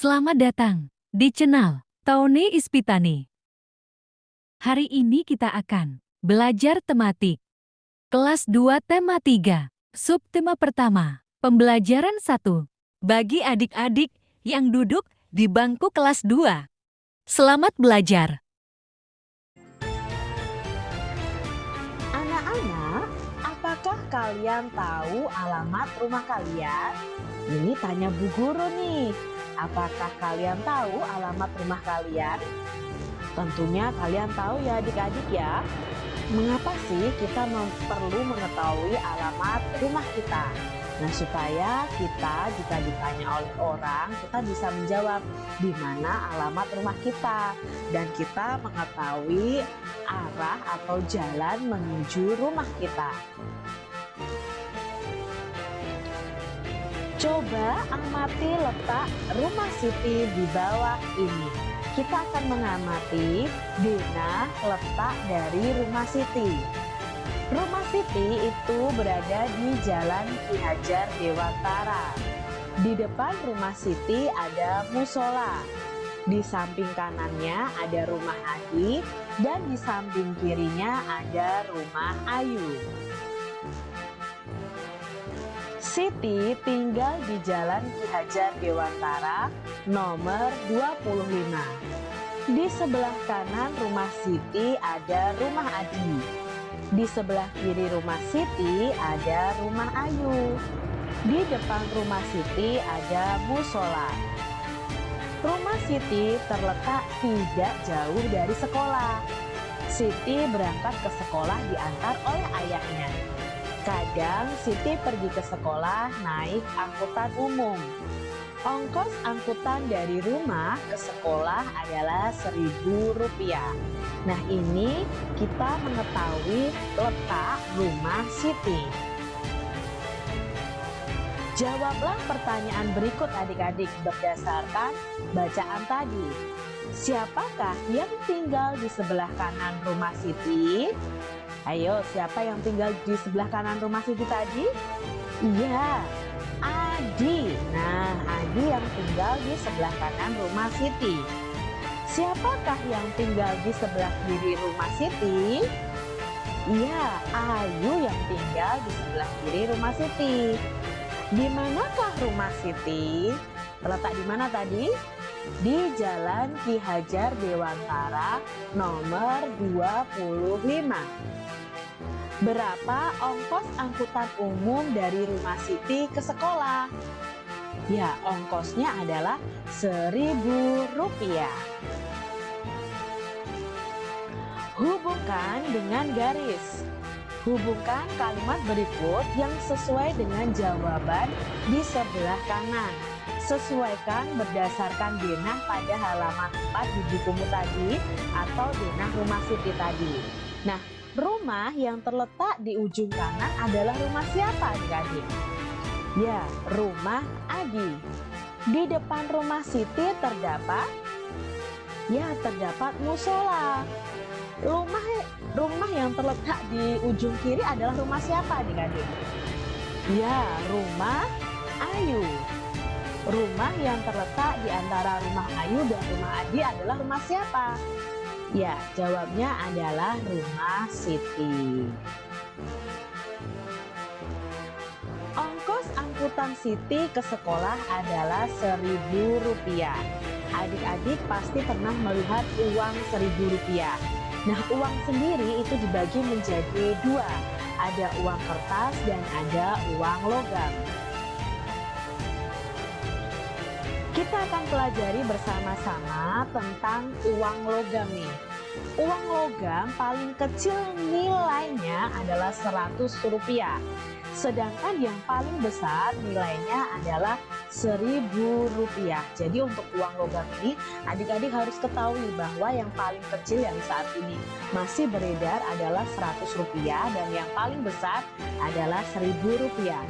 Selamat datang di channel Tony Ispitani. Hari ini kita akan belajar tematik. Kelas 2 tema 3, subtema pertama, pembelajaran 1. Bagi adik-adik yang duduk di bangku kelas 2. Selamat belajar. Anak-anak, apakah kalian tahu alamat rumah kalian? Ini tanya Bu Guru nih. Apakah kalian tahu alamat rumah kalian? Tentunya kalian tahu ya adik-adik ya. Mengapa sih kita perlu mengetahui alamat rumah kita? Nah supaya kita jika ditanya oleh orang kita bisa menjawab di mana alamat rumah kita dan kita mengetahui arah atau jalan menuju rumah kita. Coba amati letak rumah Siti di bawah ini. Kita akan mengamati Dina letak dari rumah Siti. Rumah Siti itu berada di Jalan Ki Hajar Dewantara. Di depan rumah Siti ada musola. Di samping kanannya ada rumah Adi dan di samping kirinya ada rumah Ayu. Siti tinggal di Jalan Ki Hajar Dewantara nomor 25. Di sebelah kanan rumah Siti ada rumah Adi. Di sebelah kiri rumah Siti ada rumah Ayu. Di depan rumah Siti ada musola. Rumah Siti terletak tidak jauh dari sekolah. Siti berangkat ke sekolah diantar oleh ayahnya. Kadang Siti pergi ke sekolah naik angkutan umum. Ongkos angkutan dari rumah ke sekolah adalah seribu rupiah. Nah ini kita mengetahui letak rumah Siti. Jawablah pertanyaan berikut adik-adik berdasarkan bacaan tadi. Siapakah yang tinggal di sebelah kanan rumah Siti? Ayo, siapa yang tinggal di sebelah kanan rumah Siti tadi? Iya, Adi. Nah, Adi yang tinggal di sebelah kanan rumah Siti. Siapakah yang tinggal di sebelah kiri rumah Siti? Iya, Ayu yang tinggal di sebelah kiri rumah Siti. Di manakah rumah Siti? Terletak di mana tadi? Di Jalan Ki Hajar Dewantara nomor 25. Berapa ongkos angkutan umum dari rumah Siti ke sekolah? Ya, ongkosnya adalah seribu rupiah. Hubungkan dengan garis. Hubungkan kalimat berikut yang sesuai dengan jawaban di sebelah kanan. Sesuaikan berdasarkan denah pada halaman 4 di bukumu tadi atau denah rumah Siti tadi. Nah, Rumah yang terletak di ujung kanan adalah rumah siapa adik-adik? Ya, rumah Adi. Di depan rumah Siti terdapat? Ya, terdapat musola. Rumah rumah yang terletak di ujung kiri adalah rumah siapa adik-adik? Ya, rumah Ayu. Rumah yang terletak di antara rumah Ayu dan rumah Adi adalah rumah siapa? Ya, jawabnya adalah rumah Siti. Ongkos angkutan Siti ke sekolah adalah seribu rupiah. Adik-adik pasti pernah melihat uang seribu rupiah. Nah, uang sendiri itu dibagi menjadi dua. Ada uang kertas dan ada uang logam. Kita akan pelajari bersama-sama tentang uang logam nih. Uang logam paling kecil nilainya adalah 100 rupiah. Sedangkan yang paling besar nilainya adalah 1000 rupiah. Jadi untuk uang logam ini adik-adik harus ketahui bahwa yang paling kecil yang saat ini masih beredar adalah 100 rupiah dan yang paling besar adalah 1000 rupiah.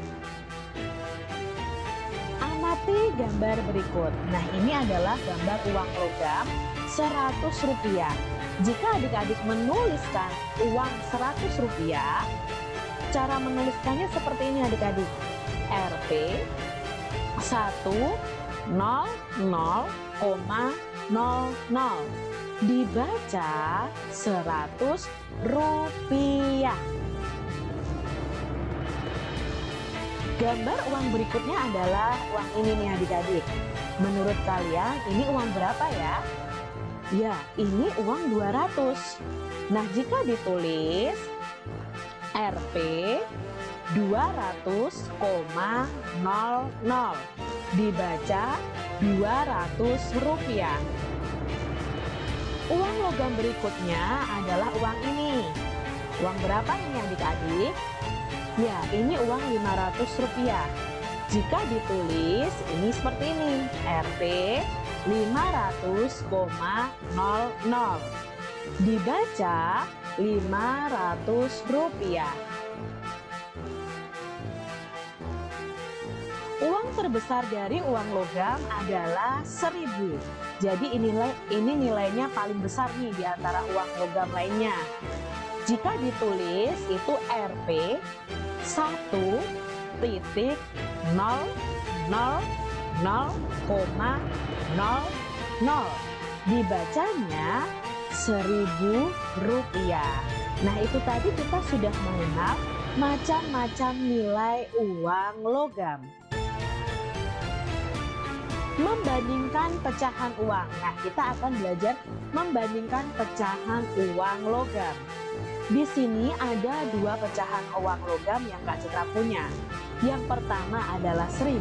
Amati gambar berikut. Nah, ini adalah gambar uang logam 100 rupiah. Jika adik-adik menuliskan uang 100 rupiah, cara menuliskannya seperti ini adik-adik. Rp 1 Dibaca 100 rupiah. Gambar uang berikutnya adalah uang ini nih adik-adik. Menurut kalian ini uang berapa ya? Ya, ini uang 200. Nah, jika ditulis Rp 200,00 dibaca 200 rupiah. Uang logam berikutnya adalah uang ini. Uang berapa ini adik-adik? Ya, ini uang 500 rupiah. Jika ditulis ini seperti ini, Rp 500,00. Dibaca 500 rupiah. Uang terbesar dari uang logam adalah 1000. Jadi ini nilai ini nilainya paling besar nih di antara uang logam lainnya. Jika ditulis itu Rp 1 titik 0 0 0,00 dibacanya 1000 rupiah. Nah itu tadi kita sudah mengenal macam-macam nilai uang logam membandingkan pecahan uang. Nah, kita akan belajar membandingkan pecahan uang logam. Di sini ada dua pecahan uang logam yang Kak Citra punya. Yang pertama adalah 1000,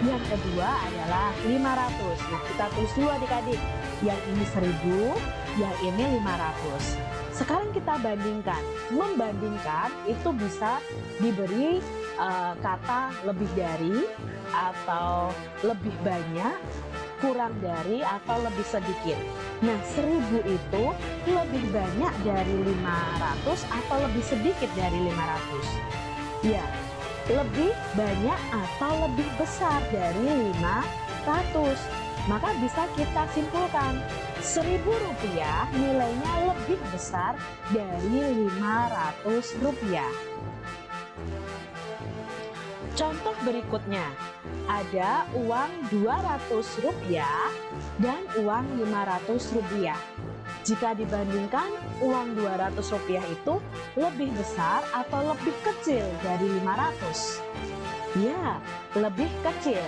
yang kedua adalah 500. Nah, kita tulis dulu adik-adik. Yang ini 1000, yang ini 500. Sekarang kita bandingkan. Membandingkan itu bisa diberi uh, kata lebih dari atau lebih banyak, kurang dari atau lebih sedikit. Nah, 1000 itu lebih banyak dari 500 atau lebih sedikit dari 500. Ya, lebih banyak atau lebih besar dari 500. Maka bisa kita simpulkan, 1000 rupiah nilainya lebih besar dari 500 rupiah. Contoh berikutnya, ada uang 200 rupiah dan uang 500 rupiah. Jika dibandingkan, uang 200 rupiah itu lebih besar atau lebih kecil dari 500? Ya, lebih kecil.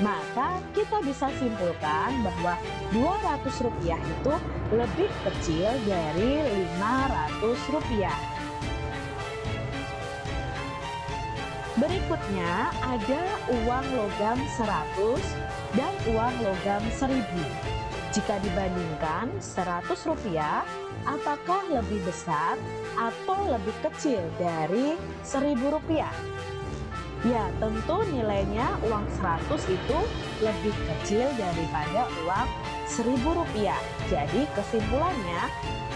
Maka kita bisa simpulkan bahwa 200 rupiah itu lebih kecil dari 500 Berikutnya ada uang logam 100 dan uang logam 1000. Jika dibandingkan 100 rupiah, apakah lebih besar atau lebih kecil dari 1000 rupiah? Ya, tentu nilainya uang 100 itu lebih kecil daripada uang 1000 rupiah. Jadi kesimpulannya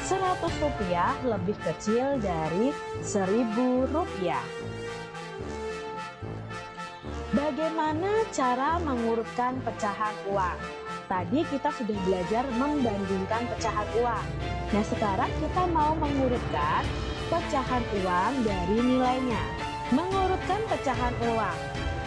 100 rupiah lebih kecil dari 1000 rupiah. Bagaimana cara mengurutkan pecahan uang? Tadi kita sudah belajar membandingkan pecahan uang. Nah sekarang kita mau mengurutkan pecahan uang dari nilainya. Mengurutkan pecahan uang.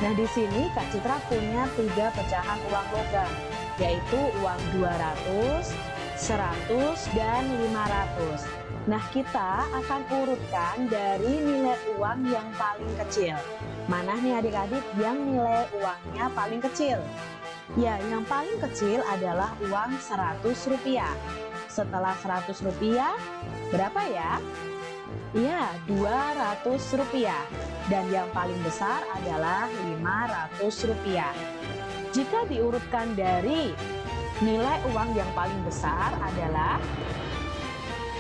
Nah di sini Kak Citra punya tiga pecahan uang logam, yaitu uang 200, 100, dan 500. Nah kita akan urutkan dari nilai uang yang paling kecil. Mana nih adik-adik yang nilai uangnya paling kecil? Ya, yang paling kecil adalah uang 100 rupiah. Setelah 100 rupiah, berapa ya? Ya, 200 rupiah. Dan yang paling besar adalah 500 rupiah. Jika diurutkan dari nilai uang yang paling besar adalah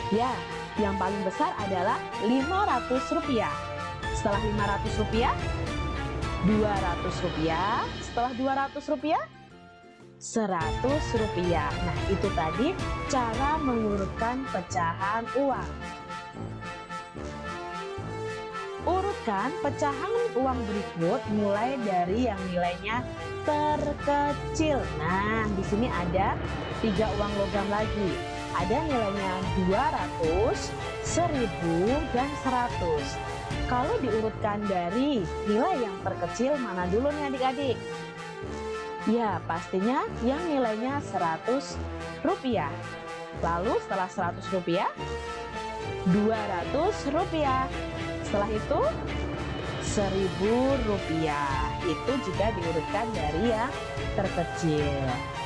Ya, yang paling besar adalah 500 rupiah. Setelah 500 rupiah, 200 rupiah. Setelah 200 rupiah, 100 rupiah. Nah, itu tadi cara mengurutkan pecahan uang. Urutkan pecahan uang berikut mulai dari yang nilainya terkecil. Nah, di sini ada tiga uang logam lagi. Ada nilainya 200, 1000, dan 100. Kalau diurutkan dari nilai yang terkecil mana dulu nih adik-adik? Ya, pastinya yang nilainya 100 rupiah. Lalu setelah 100 rupiah, 200 rupiah. Setelah itu, 1000 rupiah. Itu jika diurutkan dari yang terkecil.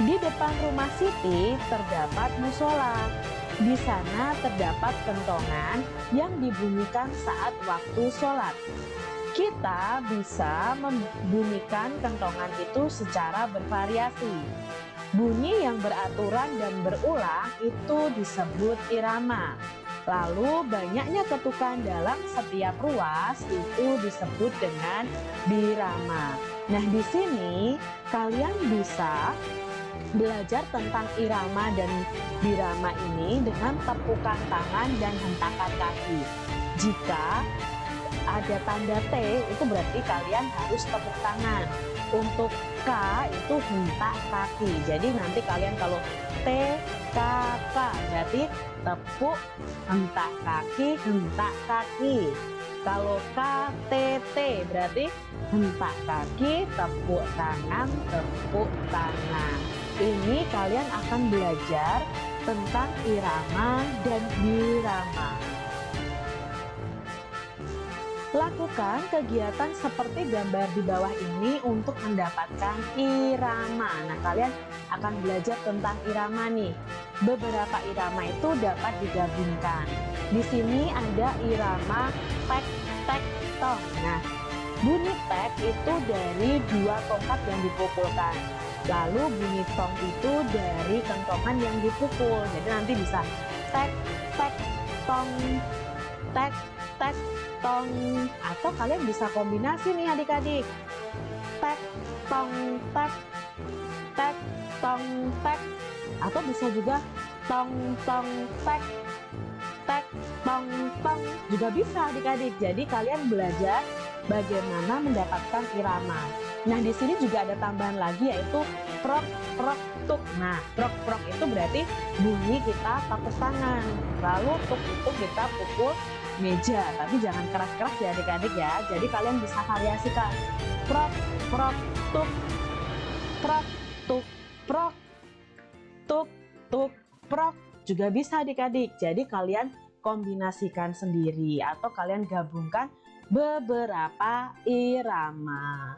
Di depan rumah Siti terdapat musola. Di sana terdapat kentongan yang dibunyikan saat waktu sholat. Kita bisa membunyikan kentongan itu secara bervariasi. Bunyi yang beraturan dan berulang itu disebut irama. Lalu banyaknya ketukan dalam setiap ruas itu disebut dengan birama. Nah, di sini kalian bisa belajar tentang irama dan birama ini dengan tepukan tangan dan hentakan kaki. Jika ada tanda T itu berarti kalian harus tepuk tangan. Untuk K itu hentak kaki. Jadi nanti kalian kalau T, K, K berarti tepuk, hentak kaki, hentak kaki. Kalau K, T, T berarti hentak kaki, tepuk tangan, tepuk tangan. Ini kalian akan belajar tentang irama dan birama. Lakukan kegiatan seperti gambar di bawah ini untuk mendapatkan irama. Nah, kalian akan belajar tentang irama nih. Beberapa irama itu dapat digabungkan. Di sini ada irama tek tek tong. Nah, bunyi tek itu dari dua tongkat yang dipukulkan. Lalu bunyi tong itu dari kentongan yang dipukul. Jadi nanti bisa tek tek tong tek tek tong. Atau kalian bisa kombinasi nih adik-adik. Tek tong tek tek tong tek. Atau bisa juga tong tong tek tek tong tong. Juga bisa adik-adik. Jadi kalian belajar bagaimana mendapatkan irama nah di sini juga ada tambahan lagi yaitu prok prok tuk. Nah prok prok itu berarti bunyi kita pakai tangan. Lalu tuk itu kita pukul meja. Tapi jangan keras-keras ya adik-adik ya. Jadi kalian bisa variasikan prok prok tuk. Prok tuk prok. Tuk tuk prok. Juga bisa adik-adik. Jadi kalian kombinasikan sendiri atau kalian gabungkan beberapa irama